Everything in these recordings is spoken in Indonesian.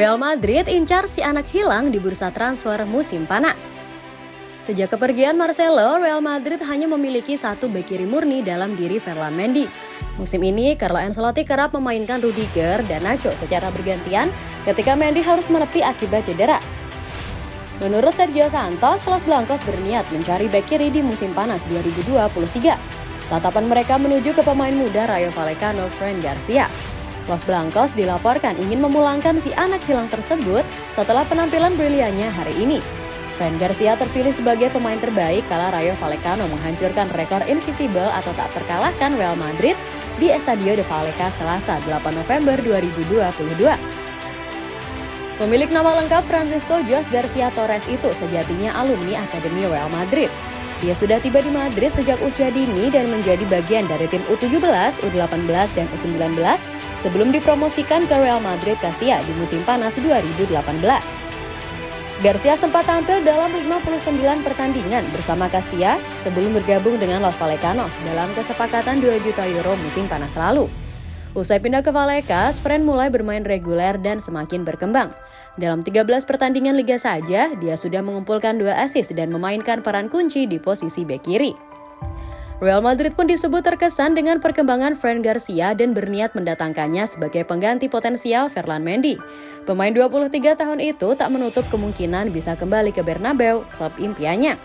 Real Madrid incar si anak hilang di bursa transfer musim panas. Sejak kepergian Marcelo, Real Madrid hanya memiliki satu bek kiri murni dalam diri Ferland Mendy. Musim ini, Carlo Ancelotti kerap memainkan Rudiger dan Nacho secara bergantian ketika Mendy harus menepi akibat cedera. Menurut Sergio Santos, Los Blancos berniat mencari bek kiri di musim panas 2023. Tatapan mereka menuju ke pemain muda Rayo Vallecano, Fran Garcia. Los Blancos dilaporkan ingin memulangkan si anak hilang tersebut setelah penampilan briliannya hari ini. Fran Garcia terpilih sebagai pemain terbaik kala Rayo Vallecano menghancurkan rekor invisible atau tak terkalahkan Real Madrid di Estadio de Vallecas Selasa 8 November 2022. Pemilik nama lengkap Francisco Jos Garcia Torres itu sejatinya alumni Akademi Real Madrid. Dia sudah tiba di Madrid sejak usia dini dan menjadi bagian dari tim U17, U18, dan U19 sebelum dipromosikan ke Real Madrid Castilla di musim panas 2018. Garcia sempat tampil dalam 59 pertandingan bersama Castilla sebelum bergabung dengan Los Vallecanos dalam kesepakatan 2 juta euro musim panas lalu. Usai pindah ke Vallecas, Fren mulai bermain reguler dan semakin berkembang. Dalam 13 pertandingan liga saja, dia sudah mengumpulkan dua assist dan memainkan peran kunci di posisi bek kiri. Real Madrid pun disebut terkesan dengan perkembangan Fran Garcia dan berniat mendatangkannya sebagai pengganti potensial Ferland Mendy. Pemain 23 tahun itu tak menutup kemungkinan bisa kembali ke Bernabeu, klub impiannya.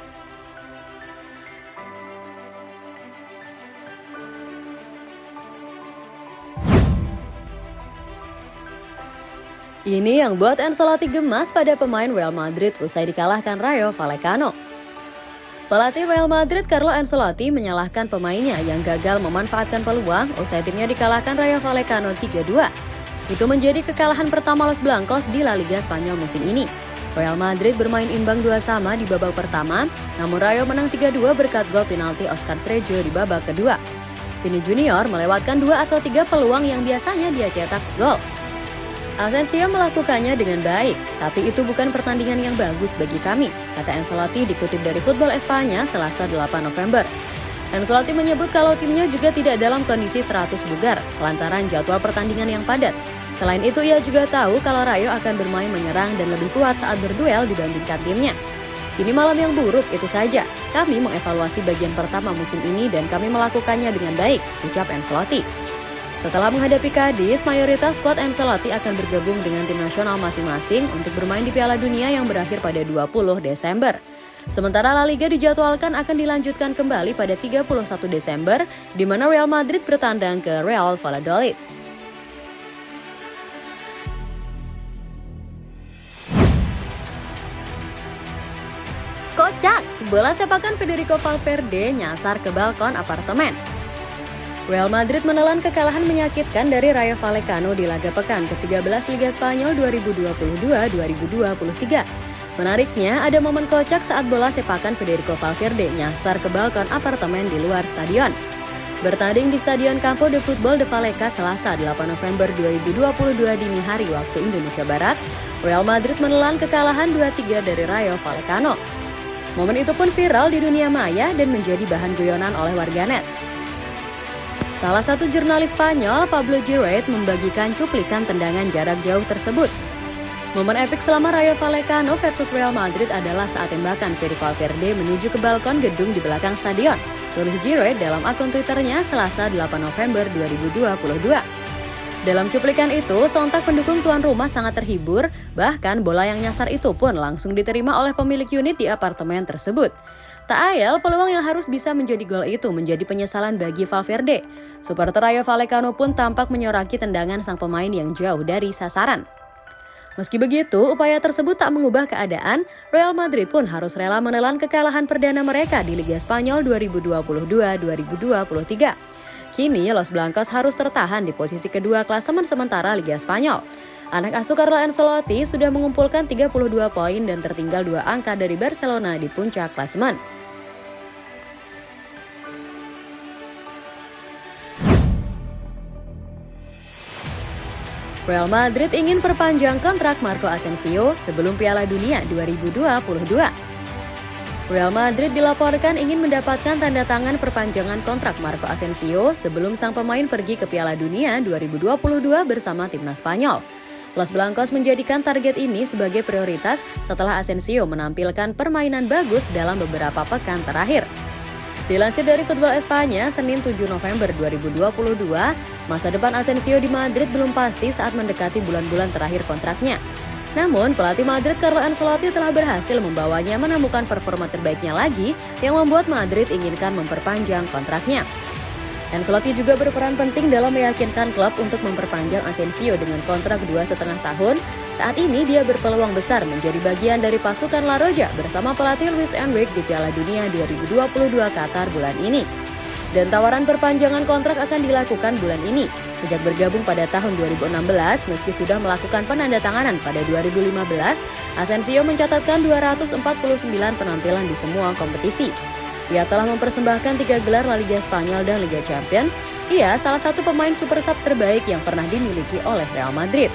Ini yang buat Ancelotti gemas pada pemain Real Madrid usai dikalahkan Rayo Vallecano. Pelatih Real Madrid Carlo Ancelotti menyalahkan pemainnya yang gagal memanfaatkan peluang usai timnya dikalahkan Rayo Vallecano 3-2. Itu menjadi kekalahan pertama Los Blancos di La Liga Spanyol musim ini. Real Madrid bermain imbang dua sama di babak pertama, namun Rayo menang 3-2 berkat gol penalti Oscar Trejo di babak kedua. Vini Junior melewatkan dua atau tiga peluang yang biasanya dia cetak gol. Asensio melakukannya dengan baik, tapi itu bukan pertandingan yang bagus bagi kami, kata Ancelotti dikutip dari Football Espanya selasa 8 November. Ancelotti menyebut kalau timnya juga tidak dalam kondisi 100 bugar, lantaran jadwal pertandingan yang padat. Selain itu, ia juga tahu kalau Rayo akan bermain menyerang dan lebih kuat saat berduel dibandingkan timnya. Ini malam yang buruk, itu saja. Kami mengevaluasi bagian pertama musim ini dan kami melakukannya dengan baik, ucap Ancelotti. Setelah menghadapi Kadis, mayoritas skuad Ancelotti akan bergabung dengan tim nasional masing-masing untuk bermain di Piala Dunia yang berakhir pada 20 Desember. Sementara La Liga dijadwalkan akan dilanjutkan kembali pada 31 Desember, di mana Real Madrid bertandang ke Real Valladolid. Kocak, bola sepakan Federico Valverde nyasar ke balkon apartemen. Real Madrid menelan kekalahan menyakitkan dari Rayo Vallecano di laga pekan ke-13 Liga Spanyol 2022-2023. Menariknya, ada momen kocak saat bola sepakan Federico Valverde nyasar ke balkon apartemen di luar stadion. Bertanding di Stadion Campo de Football de Vallecas Selasa 8 November 2022 dini hari waktu Indonesia Barat, Real Madrid menelan kekalahan 2-3 dari Rayo Vallecano. Momen itu pun viral di dunia maya dan menjadi bahan guyonan oleh warganet. Salah satu jurnalis Spanyol, Pablo Giroud, membagikan cuplikan tendangan jarak jauh tersebut. Momen epik selama Rayo Vallecano versus Real Madrid adalah saat tembakan Fede Valverde menuju ke balkon gedung di belakang stadion. Tulis Giroud dalam akun Twitternya Selasa 8 November 2022. Dalam cuplikan itu, sontak pendukung tuan rumah sangat terhibur, bahkan bola yang nyasar itu pun langsung diterima oleh pemilik unit di apartemen tersebut. Tak ayal, peluang yang harus bisa menjadi gol itu menjadi penyesalan bagi Valverde. Supporter Rayo Vallecano pun tampak menyoraki tendangan sang pemain yang jauh dari sasaran. Meski begitu, upaya tersebut tak mengubah keadaan, Real Madrid pun harus rela menelan kekalahan perdana mereka di Liga Spanyol 2022-2023. Kini, Los Blancos harus tertahan di posisi kedua klasemen sementara Liga Spanyol. Anak asuh Carlo Ancelotti sudah mengumpulkan 32 poin dan tertinggal dua angka dari Barcelona di puncak klasemen. Real Madrid ingin perpanjang kontrak Marco Asensio sebelum Piala Dunia 2022. Real Madrid dilaporkan ingin mendapatkan tanda tangan perpanjangan kontrak Marco Asensio sebelum sang pemain pergi ke Piala Dunia 2022 bersama timnas Spanyol. Los Blancos menjadikan target ini sebagai prioritas setelah Asensio menampilkan permainan bagus dalam beberapa pekan terakhir. Dilansir dari Football Espanya, Senin 7 November 2022, masa depan Asensio di Madrid belum pasti saat mendekati bulan-bulan terakhir kontraknya. Namun, pelatih Madrid Carlo Ancelotti telah berhasil membawanya menemukan performa terbaiknya lagi yang membuat Madrid inginkan memperpanjang kontraknya. Ancelotti juga berperan penting dalam meyakinkan klub untuk memperpanjang Asensio dengan kontrak dua setengah tahun. Saat ini dia berpeluang besar menjadi bagian dari pasukan La Roja bersama pelatih Luis Enrique di Piala Dunia 2022 Qatar bulan ini. Dan tawaran perpanjangan kontrak akan dilakukan bulan ini. Sejak bergabung pada tahun 2016, meski sudah melakukan penandatanganan pada 2015, Asensio mencatatkan 249 penampilan di semua kompetisi. Ia telah mempersembahkan tiga gelar La Liga Spanyol dan Liga Champions. Ia salah satu pemain super sub terbaik yang pernah dimiliki oleh Real Madrid.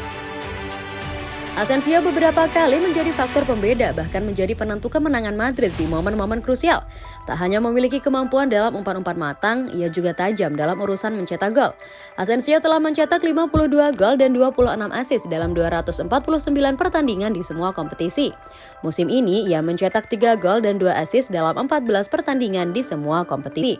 Asensio beberapa kali menjadi faktor pembeda bahkan menjadi penentu kemenangan Madrid di momen-momen krusial. Tak hanya memiliki kemampuan dalam umpan-umpan matang, ia juga tajam dalam urusan mencetak gol. Asensio telah mencetak 52 gol dan 26 assist dalam 249 pertandingan di semua kompetisi. Musim ini ia mencetak 3 gol dan 2 assist dalam 14 pertandingan di semua kompetisi.